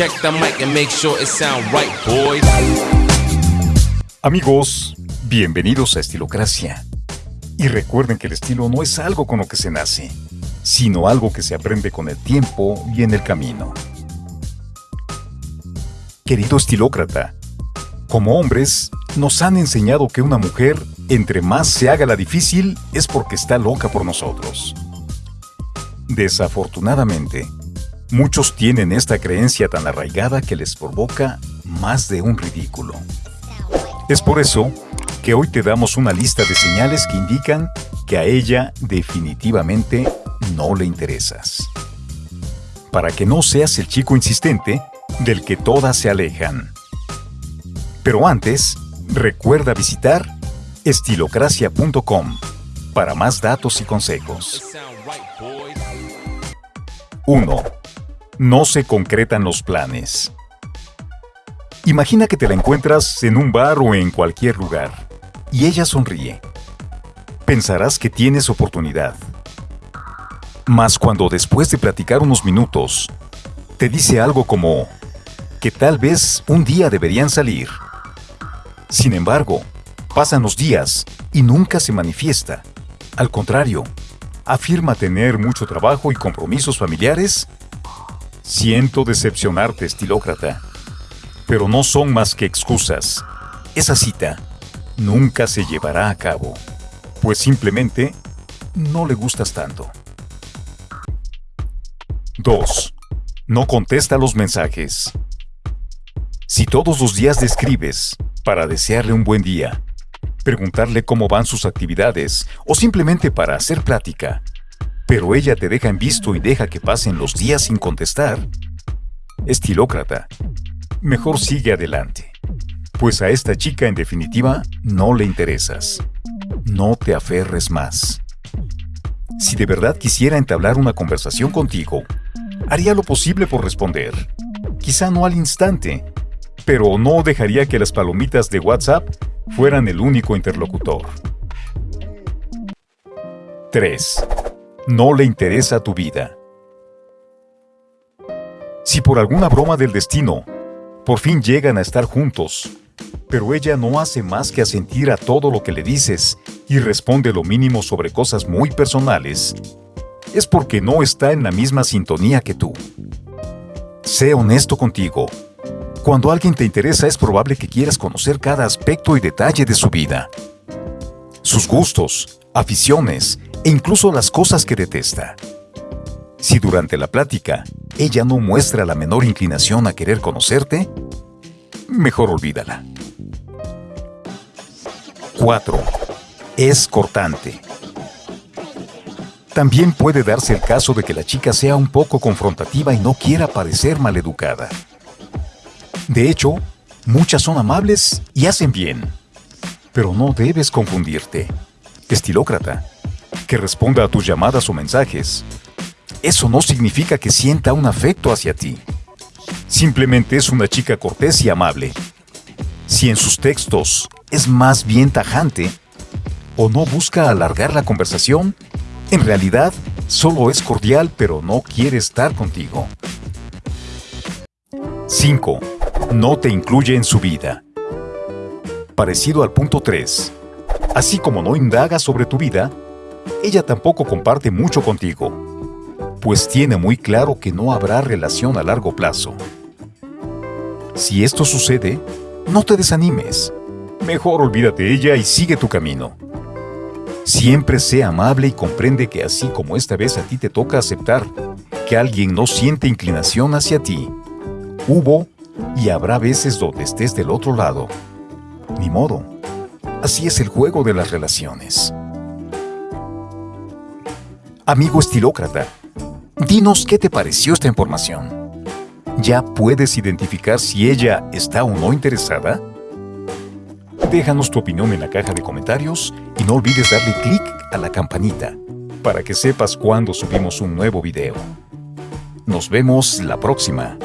Check the mic and make sure it sound right, boys. Amigos, bienvenidos a Estilocracia. Y recuerden que el estilo no es algo con lo que se nace, sino algo que se aprende con el tiempo y en el camino. Querido estilócrata, como hombres, nos han enseñado que una mujer, entre más se haga la difícil, es porque está loca por nosotros. Desafortunadamente, muchos tienen esta creencia tan arraigada que les provoca más de un ridículo. Es por eso que hoy te damos una lista de señales que indican que a ella definitivamente no le interesas. Para que no seas el chico insistente del que todas se alejan. Pero antes, recuerda visitar estilocracia.com para más datos y consejos. 1. No se concretan los planes. Imagina que te la encuentras en un bar o en cualquier lugar, y ella sonríe. Pensarás que tienes oportunidad. Mas cuando después de platicar unos minutos, te dice algo como que tal vez un día deberían salir. Sin embargo, pasan los días y nunca se manifiesta. Al contrario, afirma tener mucho trabajo y compromisos familiares. Siento decepcionarte, estilócrata. Pero no son más que excusas. Esa cita nunca se llevará a cabo, pues simplemente no le gustas tanto. 2. No contesta los mensajes. Si todos los días le escribes para desearle un buen día, preguntarle cómo van sus actividades o simplemente para hacer plática, pero ella te deja en visto y deja que pasen los días sin contestar, estilócrata, mejor sigue adelante, pues a esta chica en definitiva no le interesas. No te aferres más. Si de verdad quisiera entablar una conversación contigo, haría lo posible por responder. Quizá no al instante, pero no dejaría que las palomitas de WhatsApp fueran el único interlocutor. 3. No le interesa tu vida. Si por alguna broma del destino, por fin llegan a estar juntos, pero ella no hace más que asentir a todo lo que le dices y responde lo mínimo sobre cosas muy personales, es porque no está en la misma sintonía que tú. Sé honesto contigo. Cuando alguien te interesa es probable que quieras conocer cada aspecto y detalle de su vida. Sus gustos, aficiones e incluso las cosas que detesta. Si durante la plática ella no muestra la menor inclinación a querer conocerte, mejor olvídala. 4. Es cortante. También puede darse el caso de que la chica sea un poco confrontativa y no quiera parecer maleducada. De hecho, muchas son amables y hacen bien. Pero no debes confundirte. Estilócrata, que responda a tus llamadas o mensajes. Eso no significa que sienta un afecto hacia ti. Simplemente es una chica cortés y amable. Si en sus textos es más bien tajante o no busca alargar la conversación, en realidad, solo es cordial pero no quiere estar contigo. 5. No te incluye en su vida. Parecido al punto 3. Así como no indaga sobre tu vida, ella tampoco comparte mucho contigo, pues tiene muy claro que no habrá relación a largo plazo. Si esto sucede, no te desanimes. Mejor olvídate de ella y sigue tu camino. Siempre sé amable y comprende que así como esta vez a ti te toca aceptar que alguien no siente inclinación hacia ti, hubo y habrá veces donde estés del otro lado. Ni modo. Así es el juego de las relaciones. Amigo estilócrata, dinos qué te pareció esta información. ¿Ya puedes identificar si ella está o no interesada? Déjanos tu opinión en la caja de comentarios y no olvides darle clic a la campanita para que sepas cuando subimos un nuevo video. Nos vemos la próxima.